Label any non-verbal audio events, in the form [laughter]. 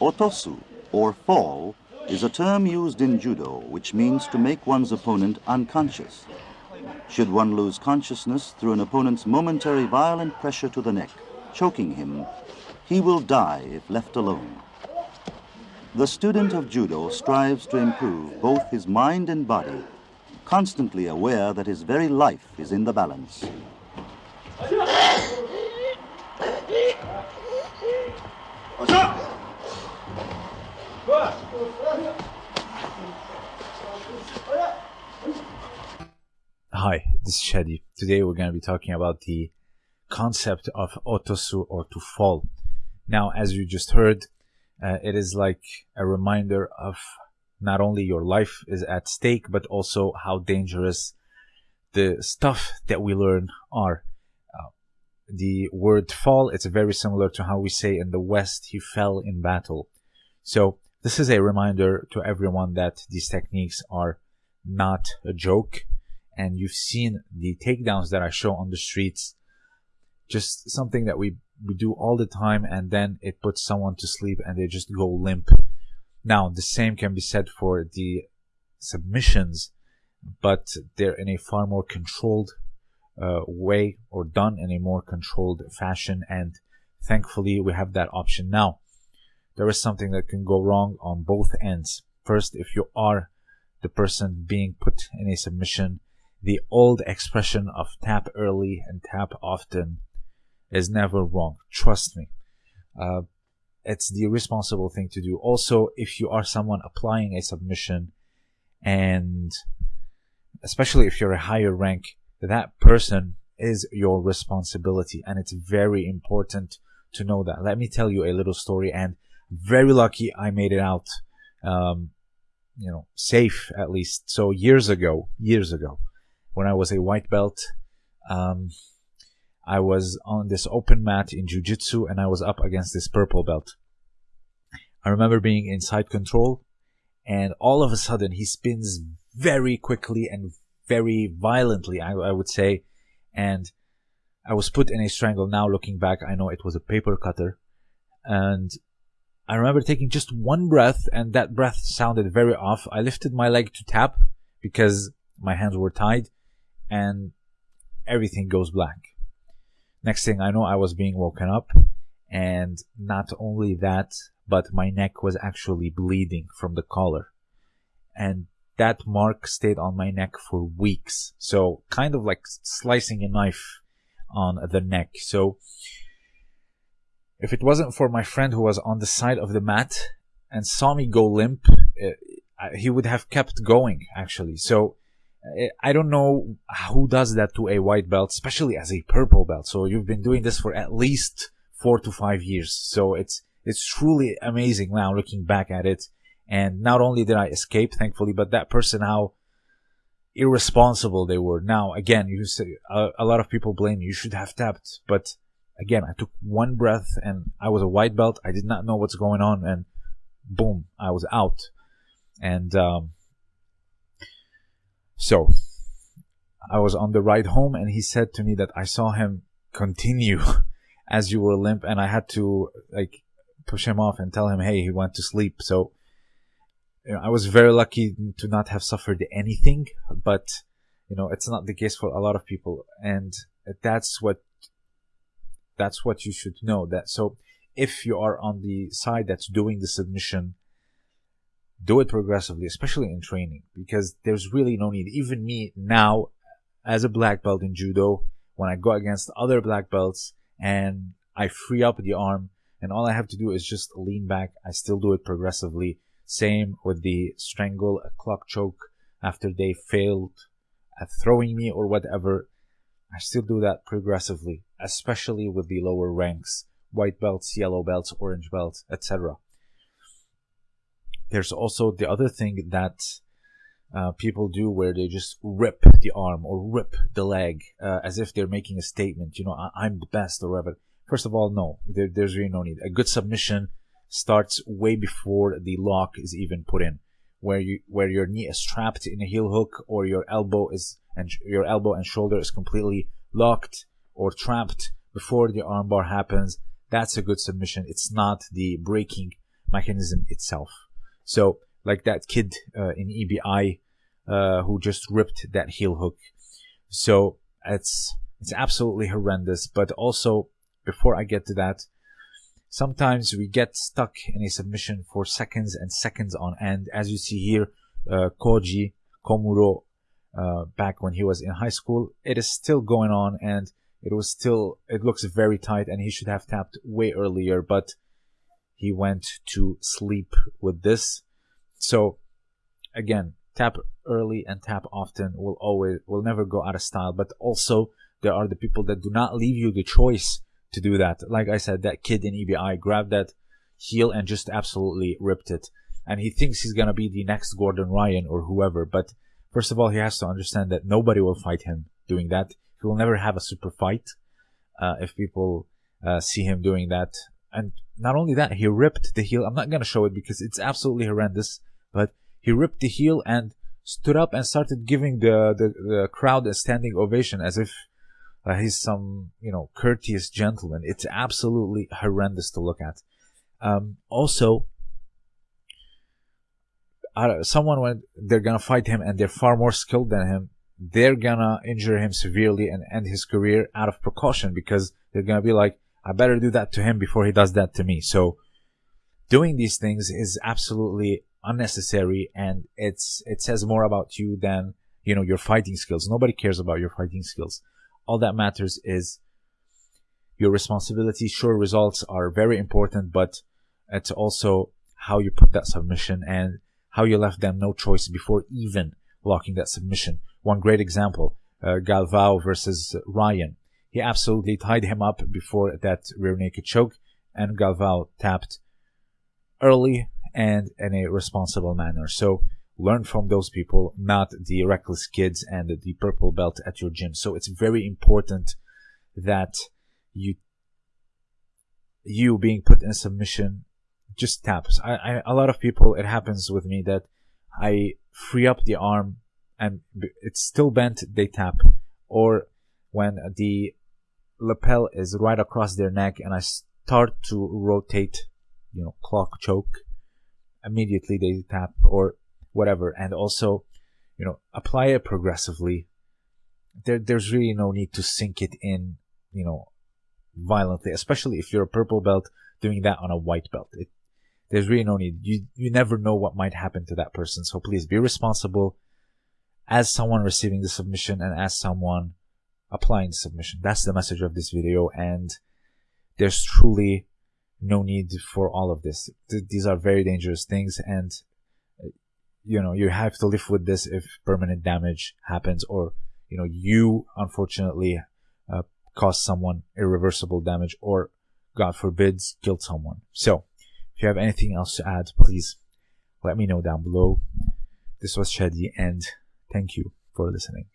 Otosu, or fall, is a term used in judo which means to make one's opponent unconscious. Should one lose consciousness through an opponent's momentary violent pressure to the neck, choking him, he will die if left alone. The student of judo strives to improve both his mind and body, constantly aware that his very life is in the balance. Hi, this is Shadi. Today we're going to be talking about the concept of otosu or to fall. Now, as you just heard, uh, it is like a reminder of not only your life is at stake, but also how dangerous the stuff that we learn are. The word fall, it's very similar to how we say in the West, he fell in battle. So this is a reminder to everyone that these techniques are not a joke. And you've seen the takedowns that I show on the streets, just something that we, we do all the time. And then it puts someone to sleep and they just go limp. Now, the same can be said for the submissions, but they're in a far more controlled uh, way or done in a more controlled fashion. And thankfully, we have that option now. There is something that can go wrong on both ends. First, if you are the person being put in a submission, the old expression of tap early and tap often is never wrong. Trust me. Uh, it's the responsible thing to do. Also, if you are someone applying a submission and especially if you're a higher rank, that person is your responsibility. And it's very important to know that. Let me tell you a little story and very lucky I made it out, um, you know, safe at least. So years ago, years ago, when I was a white belt, um, I was on this open mat in jujitsu and I was up against this purple belt. I remember being inside control and all of a sudden he spins very quickly and very violently, I, I would say. And I was put in a strangle. Now looking back, I know it was a paper cutter. And I remember taking just one breath and that breath sounded very off. I lifted my leg to tap because my hands were tied and everything goes black. Next thing I know, I was being woken up and not only that, but my neck was actually bleeding from the collar. And that mark stayed on my neck for weeks. So kind of like slicing a knife on the neck. So if it wasn't for my friend who was on the side of the mat and saw me go limp, uh, he would have kept going actually. So uh, I don't know who does that to a white belt, especially as a purple belt. So you've been doing this for at least four to five years. So it's, it's truly amazing now looking back at it. And not only did I escape, thankfully, but that person, how irresponsible they were. Now, again, you say, a, a lot of people blame you. You should have tapped, but again, I took one breath and I was a white belt. I did not know what's going on, and boom, I was out. And um, so I was on the ride home, and he said to me that I saw him continue [laughs] as you were limp, and I had to like push him off and tell him, hey, he went to sleep. So you know, I was very lucky to not have suffered anything, but you know, it's not the case for a lot of people, and that's what that's what you should know that so if you are on the side that's doing the submission do it progressively especially in training because there's really no need. Even me now as a black belt in judo when i go against other black belts and i free up the arm and all i have to do is just lean back i still do it progressively same with the strangle a clock choke after they failed at throwing me or whatever I still do that progressively, especially with the lower ranks, white belts, yellow belts, orange belts, etc. There's also the other thing that uh, people do where they just rip the arm or rip the leg uh, as if they're making a statement, you know, I- am the best or whatever. First of all, no, there, there's really no need. A good submission starts way before the lock is even put in, where you where your knee is trapped in a heel hook or your elbow is and your elbow and shoulder is completely locked or trapped before the armbar happens, that's a good submission. It's not the breaking mechanism itself. So, like that kid uh, in EBI uh, who just ripped that heel hook. So it's it's absolutely horrendous. But also, before I get to that, sometimes we get stuck in a submission for seconds and seconds on end. As you see here, uh, Koji Komuro, uh, back when he was in high school, it is still going on and it was still, it looks very tight and he should have tapped way earlier, but he went to sleep with this. So again, tap early and tap often will always, will never go out of style, but also there are the people that do not leave you the choice to do that. Like I said, that kid in EBI grabbed that heel and just absolutely ripped it. And he thinks he's gonna be the next Gordon Ryan or whoever, but first of all, he has to understand that nobody will fight him doing that. He will never have a super fight uh, if people uh, see him doing that. And not only that, he ripped the heel. I'm not gonna show it because it's absolutely horrendous, but he ripped the heel and stood up and started giving the, the, the crowd a standing ovation as if uh, he's some, you know, courteous gentleman. It's absolutely horrendous to look at. Um, also, uh, someone when they're gonna fight him and they're far more skilled than him, they're gonna injure him severely and end his career out of precaution because they're gonna be like, I better do that to him before he does that to me. So, doing these things is absolutely unnecessary and it's it says more about you than you know your fighting skills. Nobody cares about your fighting skills all that matters is your responsibility. Sure, results are very important, but it's also how you put that submission and how you left them no choice before even blocking that submission. One great example, uh, Galvao versus Ryan. He absolutely tied him up before that rear naked choke, and Galvao tapped early and in a responsible manner. So learn from those people, not the reckless kids and the purple belt at your gym. So it's very important that you you being put in submission just taps. I, I a lot of people it happens with me that I free up the arm and it's still bent, they tap. Or when the lapel is right across their neck and I start to rotate, you know, clock choke, immediately they tap. Or whatever, and also, you know, apply it progressively. There, there's really no need to sink it in, you know, violently, especially if you're a purple belt doing that on a white belt. It, there's really no need. You, you never know what might happen to that person. So please be responsible as someone receiving the submission and as someone applying the submission. That's the message of this video. And there's truly no need for all of this. Th- these are very dangerous things. And you know you have to live with this if permanent damage happens or you know you unfortunately uh, cause someone irreversible damage or god forbids killed someone. So if you have anything else to add please let me know down below. This was shadi and thank you for listening